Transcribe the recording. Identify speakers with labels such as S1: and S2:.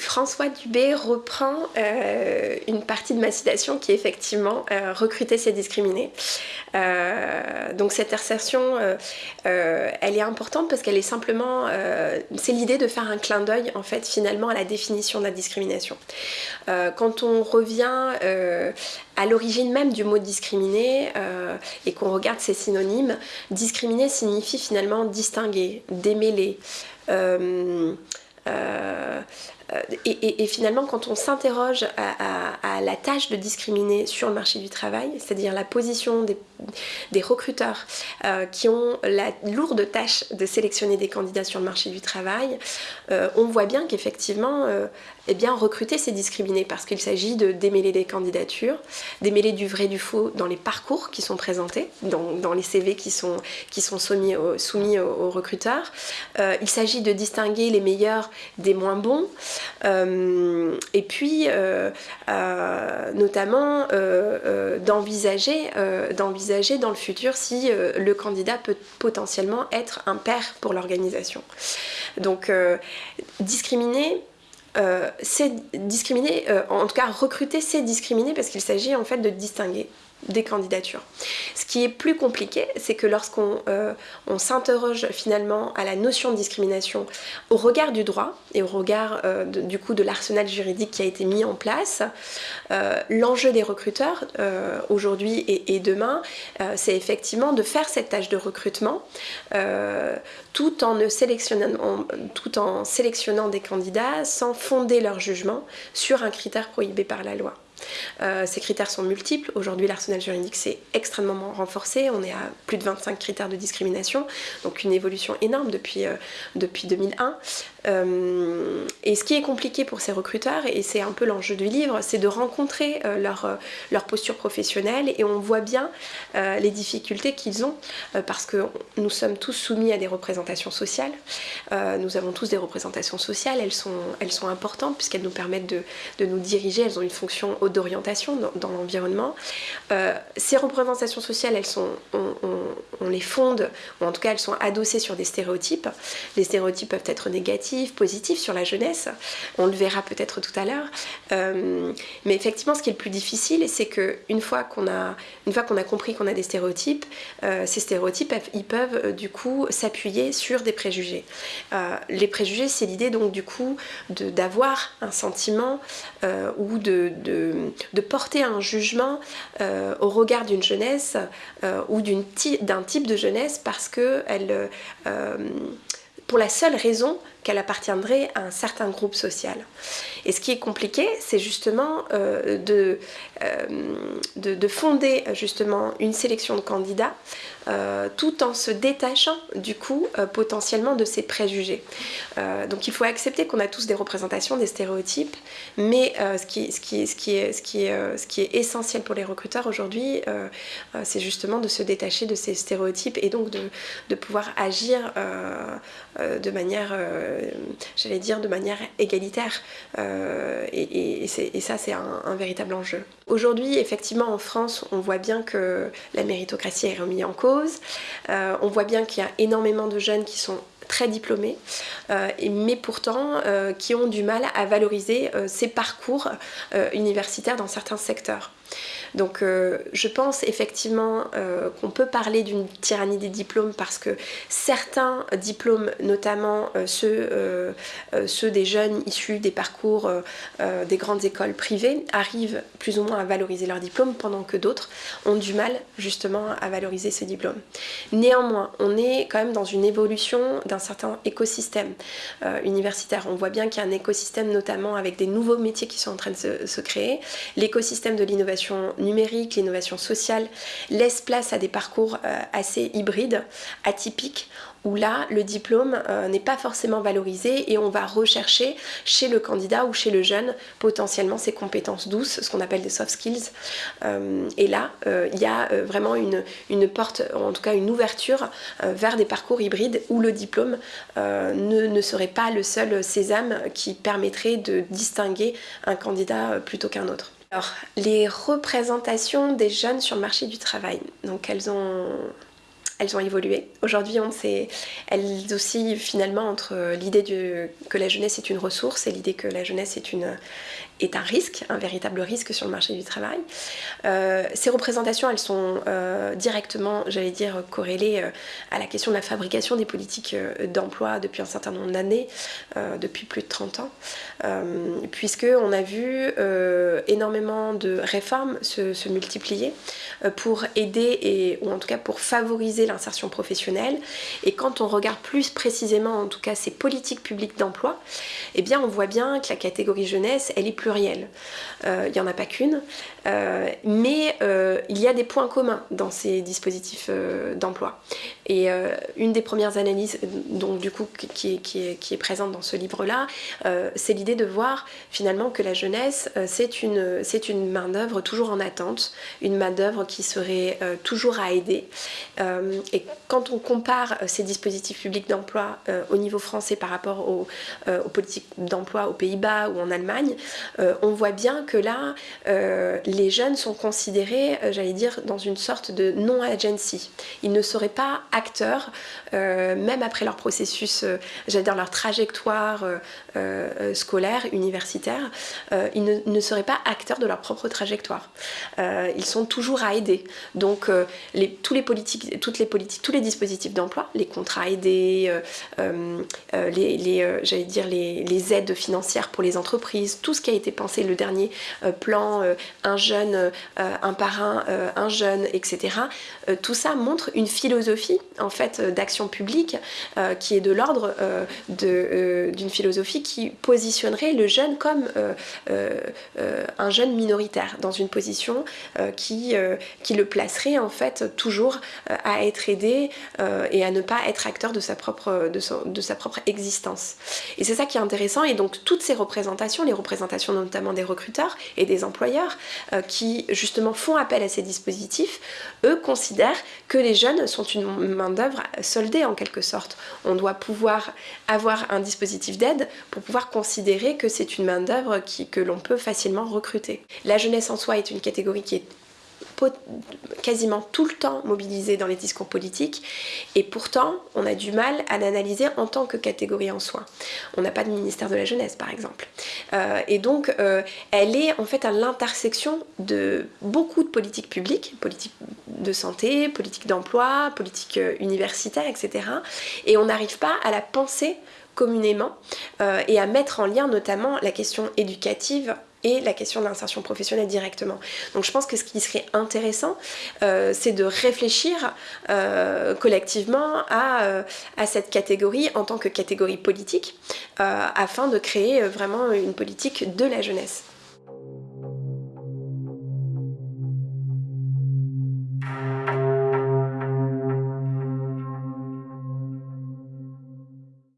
S1: François Dubé reprend euh, une partie de ma citation qui est effectivement euh, recruter c'est discriminer. donc cette assertion, elle est importante parce qu'elle est simplement, c'est l'idée de faire un clin d'œil en fait finalement à la définition de la discrimination. quand on revient à l'origine même du mot discriminer et qu'on regarde ses synonymes, discriminer signifie finalement distinguer, démêler. Euh, euh, et, finalement, quand on s'interroge à, la tâche de discriminer sur le marché du travail, c'est-à-dire la position des, recruteurs euh, qui ont la lourde tâche de sélectionner des candidats sur le marché du travail, on voit bien qu'effectivement, eh bien, recruter, c'est discriminer parce qu'il s'agit de démêler des candidatures, démêler du vrai du faux dans les parcours qui sont présentés, dans, les CV qui sont, soumis, aux, recruteurs. Euh, il s'agit de distinguer les meilleurs des moins bons. Euh, et puis, euh, notamment, d'envisager dans le futur si le candidat peut potentiellement être un père pour l'organisation. Donc, discriminer, euh, c'est discriminer, euh, en tout cas recruter c'est discriminer parce qu'il s'agit en fait de distinguer des candidatures. Ce qui est plus compliqué, c'est que lorsqu'on euh, s'interroge finalement à la notion de discrimination au regard du droit et au regard euh, du coup de l'arsenal juridique qui a été mis en place, euh, l'enjeu des recruteurs aujourd'hui et, demain, c'est effectivement de faire cette tâche de recrutement tout en, sélectionnant des candidats sans fonder leur jugement sur un critère prohibé par la loi. Euh, ces critères sont multiples. Aujourd'hui, l'arsenal juridique s'est extrêmement renforcé. On est à plus de 25 critères de discrimination, donc une évolution énorme depuis, euh, depuis 2001. Euh, et ce qui est compliqué pour ces recruteurs, et c'est un peu l'enjeu du livre, c'est de rencontrer leur, leur posture professionnelle et on voit bien les difficultés qu'ils ont parce que nous sommes tous soumis à des représentations sociales. nous avons tous des représentations sociales, elles sont, elles sont importantes puisqu'elles nous permettent de, de, nous diriger, elles ont une fonction d'orientation dans, l'environnement. Euh, ces représentations sociales, elles sont, on, les fonde, ou en tout cas elles sont adossées sur des stéréotypes. Les stéréotypes peuvent être négatifs, positifs sur la jeunesse, on le verra peut-être tout à l'heure. Euh, mais effectivement, ce qui est le plus difficile, c'est qu'une fois qu'on a, une fois qu'on a compris qu'on a des stéréotypes, euh, ces stéréotypes, ils peuvent du coup s'appuyer sur des préjugés. les préjugés, c'est l'idée donc du coup d'avoir un sentiment ou de, de de, porter un jugement euh, au regard d'une jeunesse euh, ou d'un type de jeunesse parce que elle, euh, pour la seule raison qu'elle appartiendrait à un certain groupe social. Et ce qui est compliqué, c'est justement euh, de, de, fonder justement une sélection de candidats euh, tout en se détachant du coup euh, potentiellement de ses préjugés. donc il faut accepter qu'on a tous des représentations, des stéréotypes, mais ce, qui, est, essentiel pour les recruteurs aujourd'hui, c'est justement de se détacher de ces stéréotypes et donc de, de pouvoir agir de manière euh, j'allais dire, de manière égalitaire. Euh, et, ça, c'est un, véritable enjeu. Aujourd'hui, effectivement, en France, on voit bien que la méritocratie est remise en cause. Euh, on voit bien qu'il y a énormément de jeunes qui sont très diplômés, mais pourtant qui ont du mal à valoriser ces parcours universitaires dans certains secteurs. Donc euh, je pense effectivement euh, qu'on peut parler d'une tyrannie des diplômes parce que certains diplômes, notamment euh, ceux, des jeunes issus des parcours des grandes écoles privées, arrivent plus ou moins à valoriser leurs diplômes pendant que d'autres ont du mal justement à valoriser ces diplômes. Néanmoins, on est quand même dans une évolution d'un certain écosystème universitaire. On voit bien qu'il y a un écosystème notamment avec des nouveaux métiers qui sont en train de se, se créer. L'écosystème de l'innovation numérique, l'innovation sociale, laisse place à des parcours euh, assez hybrides, atypiques, où là, le diplôme euh, n'est pas forcément valorisé et on va rechercher chez le candidat ou chez le jeune potentiellement ses compétences douces, ce qu'on appelle des soft skills. Euh, et là, il y a vraiment une, porte, en tout cas une ouverture vers des parcours hybrides où le diplôme ne, serait pas le seul sésame qui permettrait de distinguer un candidat plutôt qu'un autre. Alors, les représentations des jeunes sur le marché du travail. Donc, elles ont, elles ont évolué. Aujourd'hui, on sait, elles oscillent finalement entre l'idée que la jeunesse est une ressource et l'idée que la jeunesse est, une, est un risque, un véritable risque sur le marché du travail. Euh, ces représentations, elles sont euh, directement, j'allais dire, corrélées euh, à la question de la fabrication des politiques d'emploi depuis un certain nombre d'années, depuis plus de 30 ans, puisque on a vu énormément de réformes se, se multiplier pour aider, et, ou en tout cas pour favoriser l'insertion professionnelle. Et quand on regarde plus précisément, en tout cas, ces politiques publiques d'emploi, eh bien, on voit bien que la catégorie jeunesse, elle est plurielle. Euh, il n'y en a pas qu'une, mais euh, il y a des points communs dans ces dispositifs d'emploi. Et une des premières analyses, donc du coup, qui est, présente dans ce livre-là, c'est l'idée de voir finalement que la jeunesse, c'est une, une main-d'œuvre toujours en attente, une main-d'œuvre qui serait toujours à aider. et quand on compare ces dispositifs publics d'emploi au niveau français par rapport aux, aux politiques d'emploi aux Pays-Bas ou en Allemagne, on voit bien que là, euh, les jeunes sont considérés, euh, j'allais dire, dans une sorte de non-agency. Ils ne seraient pas acteurs, euh, même après leur processus, j'allais dire leur trajectoire scolaire, universitaire, ils ne, seraient pas acteurs de leur propre trajectoire. ils sont toujours à aider. Donc, tous les politiques, tous les dispositifs d'emploi, les contrats aidés, les, j'allais dire les, les aides financières pour les entreprises, tout ce qui a été pensé le dernier euh, plan, euh, un jeune, euh, un parrain, un jeune, etc. tout ça montre une philosophie en fait d'action publique qui est de l'ordre d'une philosophie qui positionnerait le jeune comme un jeune minoritaire dans une position qui, qui le placerait en fait toujours à être aidé et à ne pas être acteur de sa propre, de, sa propre existence. Et c'est ça qui est intéressant et donc toutes ces représentations, les représentations notamment des recruteurs et des employeurs euh, qui justement font appel à ces dispositifs, eux considèrent que les jeunes sont une main-d'œuvre soldée en quelque sorte. On doit pouvoir avoir un dispositif d'aide pour pouvoir considérer que c'est une main-d'œuvre que l'on peut facilement recruter. La jeunesse en soi est une catégorie qui est quasiment tout le temps mobilisé dans les discours politiques et pourtant on a du mal à l'analyser en tant que catégorie en soi. On n'a pas de ministère de la jeunesse par exemple. Euh, et donc euh, elle est en fait à l'intersection de beaucoup de politiques publiques, politiques de santé, politique d'emploi, politique euh, universitaire, etc. Et on n'arrive pas à la penser communément et à mettre en lien notamment la question éducative et la question de l'insertion professionnelle directement. Donc je pense que ce qui serait intéressant, euh, c'est de réfléchir euh, collectivement euh, à, cette catégorie en tant que catégorie politique, afin de créer vraiment une politique de la jeunesse.